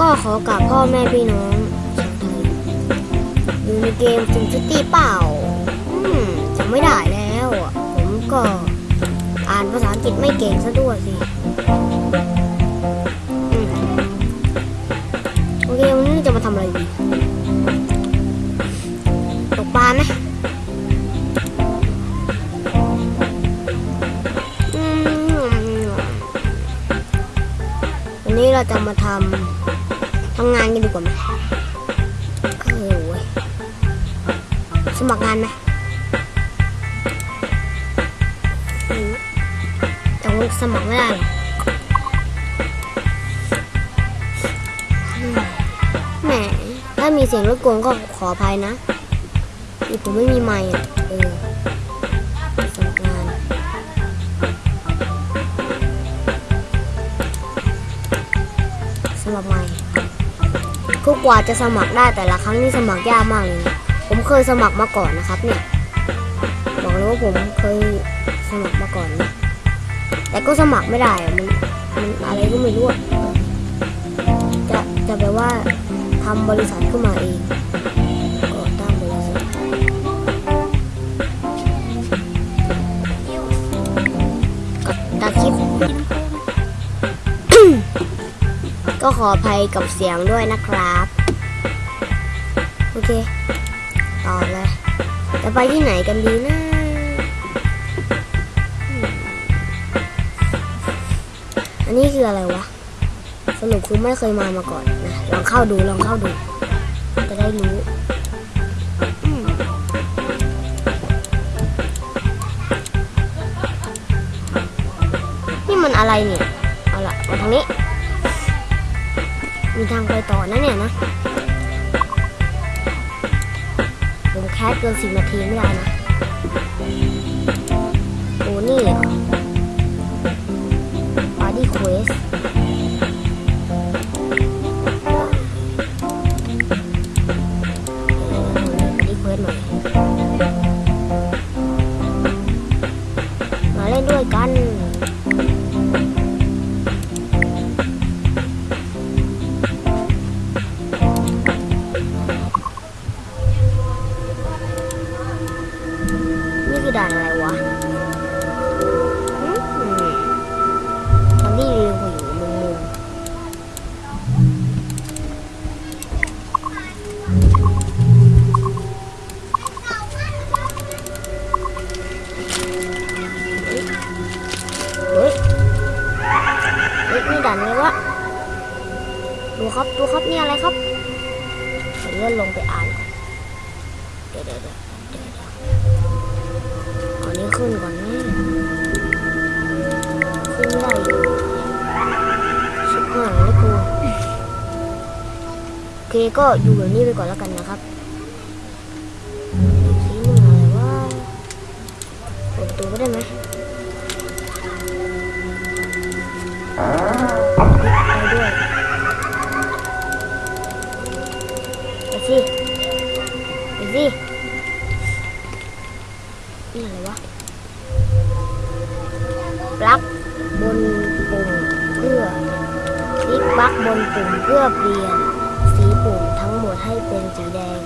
ก็ขอกราบพ่อแม่พี่น้องชาวไทยอยู่ในเกมซิมซิตี้เปล่า อืมจำไม่ได้แล้วอะผมก็อ่านภาษาอังกฤษไม่เก่งซะด้วยสิโอเควันนี้จะมาทำอะไรดีตกปลาไหมวันนี้เราจะมาทำ ทำงานกันดีกว่าไหมเออเว้ยสมัครงานไหมอืมแต่ว่าสมัครไม่ได้หรอกแหมถ้ามีเสียงรบกวนก็ขออภัยนะนี่ผมไม่มีไมค์อะเออ คือกว่าจะสมัครได้แต่ละครั้งนี่สมัครยากมากเลยนะผมเคยสมัครมาก่อนนะครับเนี่ยบอกเลยว่าผมเคยสมัครมาก่อนนะแต่ก็สมัครไม่ได้มันมันอะไรก็ไม่รู้จะจะแปลว่าทำบริษัทขึ้นมาเองก่อตั้งบริษัทกับตาคลิป ก็ขออภัยกับเสียงด้วยนะครับ โอเค ต่อเลย จะไปที่ไหนกันดีนะอืมอันนี้คืออะไรวะ สรุปคือไม่เคยมามาก่อนนะ ลองเข้าดูลองเข้าดู จะได้รู้นี่มันอะไรเนี่ย เอาละมาทางนี้ มีทางไปต่อนะเนี่ยนะ ผมแคสเกินสิบนาทีไม่ได้นะ โอ้นี่เหรอ ด่านอะไรวะมตอนที่เรือหัวอยู่มุมมุมเฮ้ย เฮ้ยนี่ด่านอะไรวะ ดูครับดูครับนี่อะไรครับเลื่อนลงไปอ่านก่อนเดี๋ยวเดี๋ยวเดี๋ยว อานี้ขึ้นก่อนนะขึ้นไได้อยู่ชิบหายแล้วกูโอเคก็อยู่แบบนี้ไปก่อนแล้วกันนะครับสีมึงอะไรวะเปิดประตูก็ได้ไหมไปด้วยไปสิไปสิ ปุ่มเพื่อเปลี่ยน สีปุ่มทั้งหมดให้เป็นสีแดง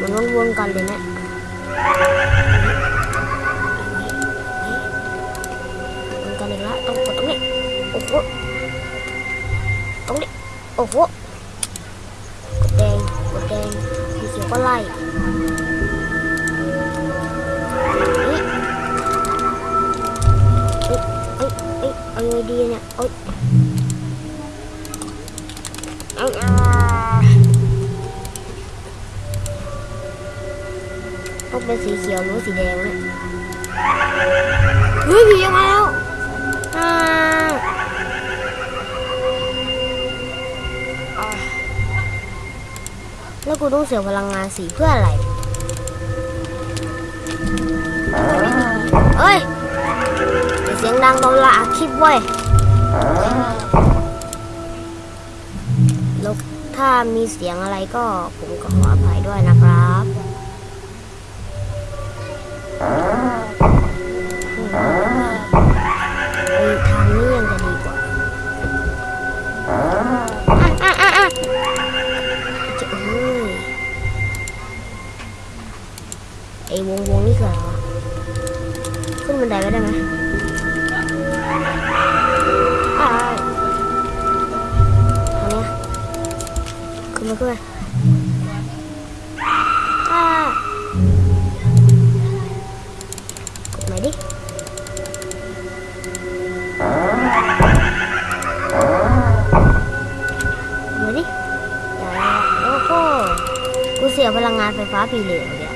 มันวนๆกันเลยนะวนกันอีกแล้วต้องกดตรงนี้ โอ้โห ตรงนี้ โอ้โห กดแดง กดแดงสีเขียวก็ไล่ ไงดีเนี่ยเอ้ยต้องเป็นสีเขียวหรือสีแดงเนี่ยเฮ้ยผีมาแล้วแล้วกูต้องเสียพลังงานสีเพื่ออะไรเอ้ย สียงดังตอนละอัดคลิปเว้ยแล้วถ้ามีเสียงอะไรก็ผมก็ขออภัยด้วยนะครับไอ้ทางนี้ยังจะดีกว่าอะอะอะอะจะเอ้ยไอ้วงวงนี่คืออะไรวะขึ้นบันไดก็ได้ไหม มาขึ้นมาอ่ากดใหม่ดิมาดิอย่าโอ้โหกูเสียพลังงานไฟฟ้าฟรีเลยเดี๋ย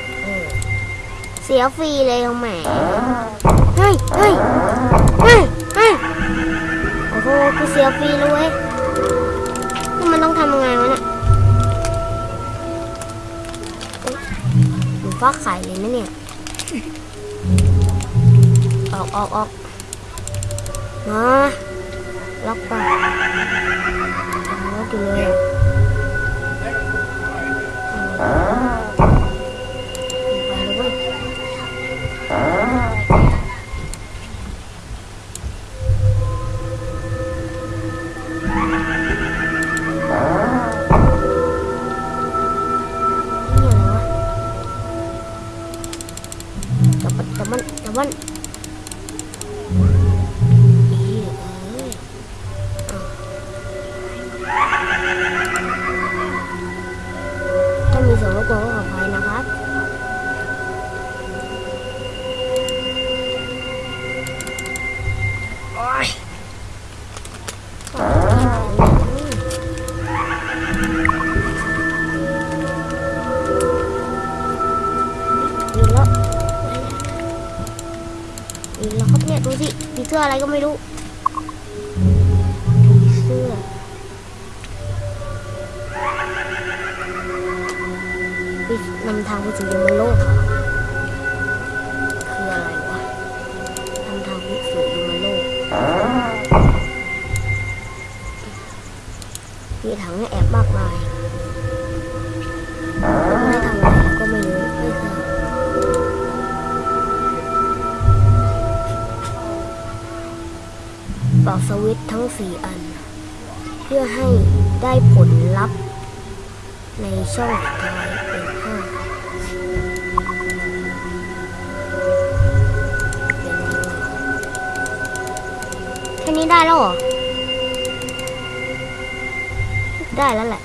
เสียฟรีเลยแหมเฮ้ยเฮ้ยเฮ้ยเฮ้ยโอ้โหกูเสียฟรีเลยเว้ยนี่มันต้องทำยังไงวะเนี่ย ฟ้าขายเลยนะเนี่ย ออกออกออกมาล็อกไปล็อกเลย ถ้ามีส่ววนก็ขออภัยนะครับโอ๊ยอีกแล้วอีกแล้วครับเนี่ยดูสิมีเสื้ออะไรก็ไม่รู้ นำทางไปสู่ยมโลกคืออะไรวะนำทางไปสู่ยมโลกมีถังแอบมากมายไม่ทำอะไรก็ไม่รู้ไม่เคยเป่าสวิตทั้งสี่อัน เพื่อให้ได้ผลลัพธ์ในช่องท้าย นี้ได้แล้วเหรอ ได้แล้วแหละ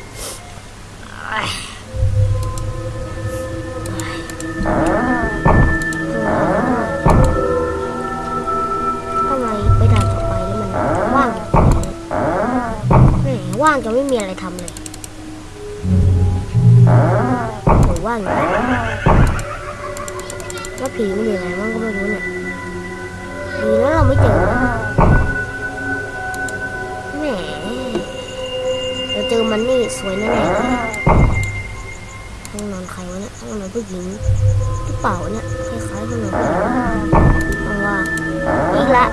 ทำไมไปด่านต่อไปแล้วมันว่างแหมว่างจะไม่มีอะไรทำเลยหรือว่างแล้วผีมันอยู่ไหน สวยแน่ๆเลยห้องนอนใครวะเนี่ยห้องนอนผู้หญิงหรือเปล่าเนี่ยคล้ายๆห้องนอนผู้หญิงห้องว่างอีกละ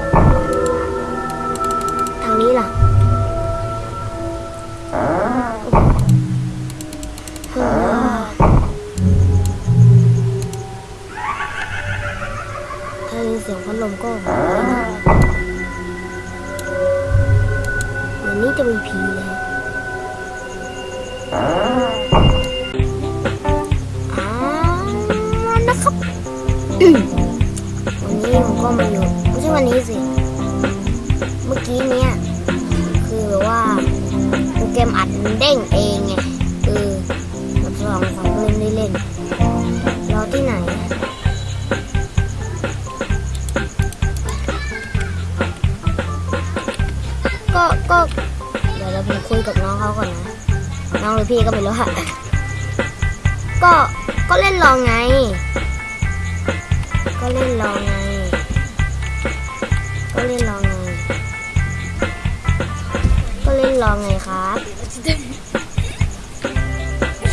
ทางนี้ล่ะเฮ้ยถ้าได้เสียงพัดลมก็หายนะเหมือนนี้จะมีผีเลย นะครับวันนี้ผมก็มาอยู่ไม่ใช่วันนี้สิ เมื่อกี้เนี้ยคือว่าโปรแกรมอัดมันเด้งเองไงเออมาลองฟังเล่นได้เล่นรอที่ไหนก็ก็เดี๋ยวเราไปคุยกับน้องเขาก่อนนะ น้องหรือพี่ก็ไม่รู้ค่ะก็ก็เล่นลองไง ก็เล่นลองไง ก็เล่นลองไง ก็เล่นลองไงครับ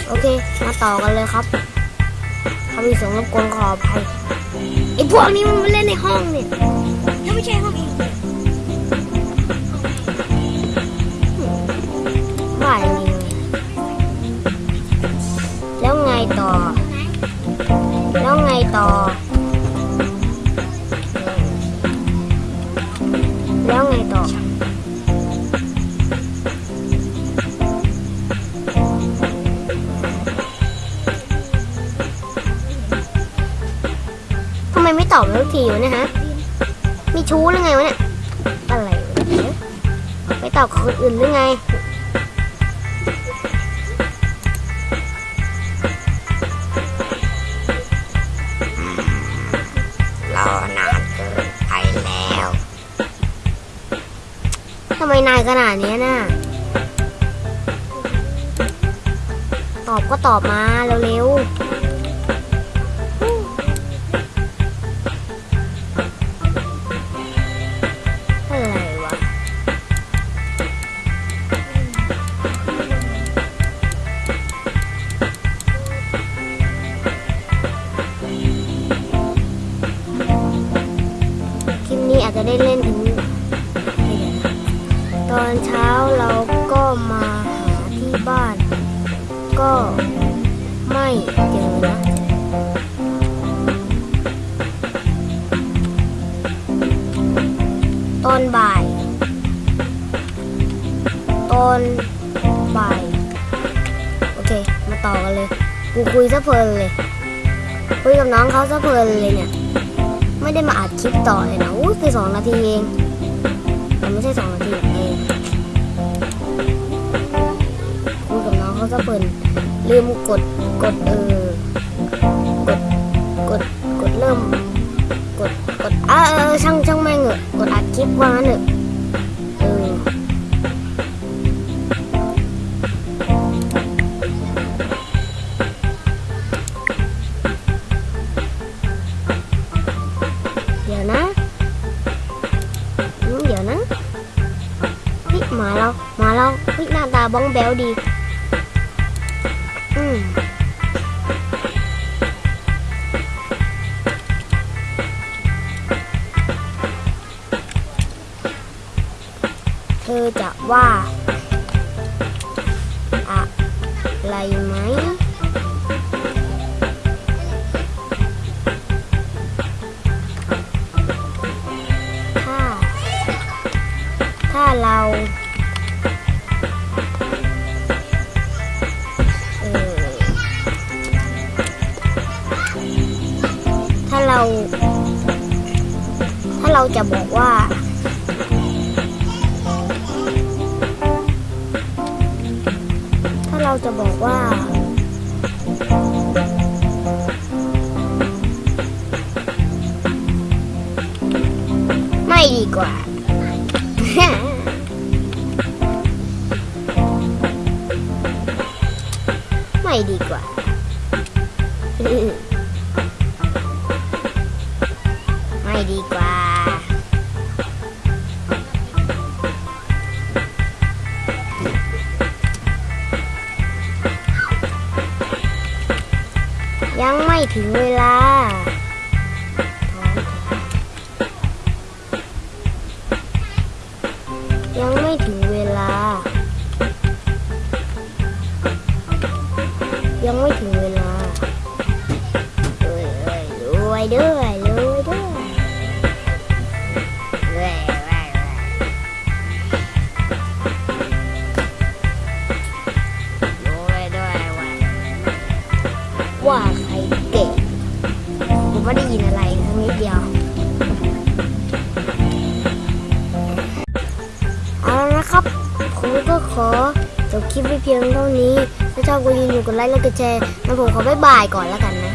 โอเค มาต่อกันเลยครับถ้ามีเสียงรบกวนขออภัยไอพวกนี้มันมาเล่นในห้องเนี่ย ถ้าไม่ใช่ห้องเอง แล้วไงต่อ ทำไมไม่ตอบทุกทีวะเนี่ยฮะ มีชู้หรือไงวะเนี่ย อะไรไปตอบคนอื่นหรือไง มนายขนาดนี้น่ะ ตอบก็ตอบมาเร็วๆ อนเช้าเราก็มาหาที่บ้าน ก็ไม่เจอนะตอนบ่ายตอนบ่ายโอเค มาต่อกันเลย กูคุยซะเพลินเลยคุยกับน้องเขาซะเพลินเลยเนี่ย ไม่ได้มาอัดคลิปต่อเลยนะอุ้ยคือสองนาทีเอง มันไม่ใช่สองนาทีเองคุยกับน้องเขาจะเปิดลืมกดกดเออกดกดกดเริ่ม กดกดอ่าเออช่างช่างแม่งเหอะกดอัดคลิปว่างั้นเหอะ เฮ้ยหน้ จะบอกว่า ถ้าเราจะบอกว่า ไม่ดีกว่าไม่ดีกว่า ยังไกดไลค์และกดแชร์แล้วผมขอบ๊ายบายก่อนแล้วกันนะ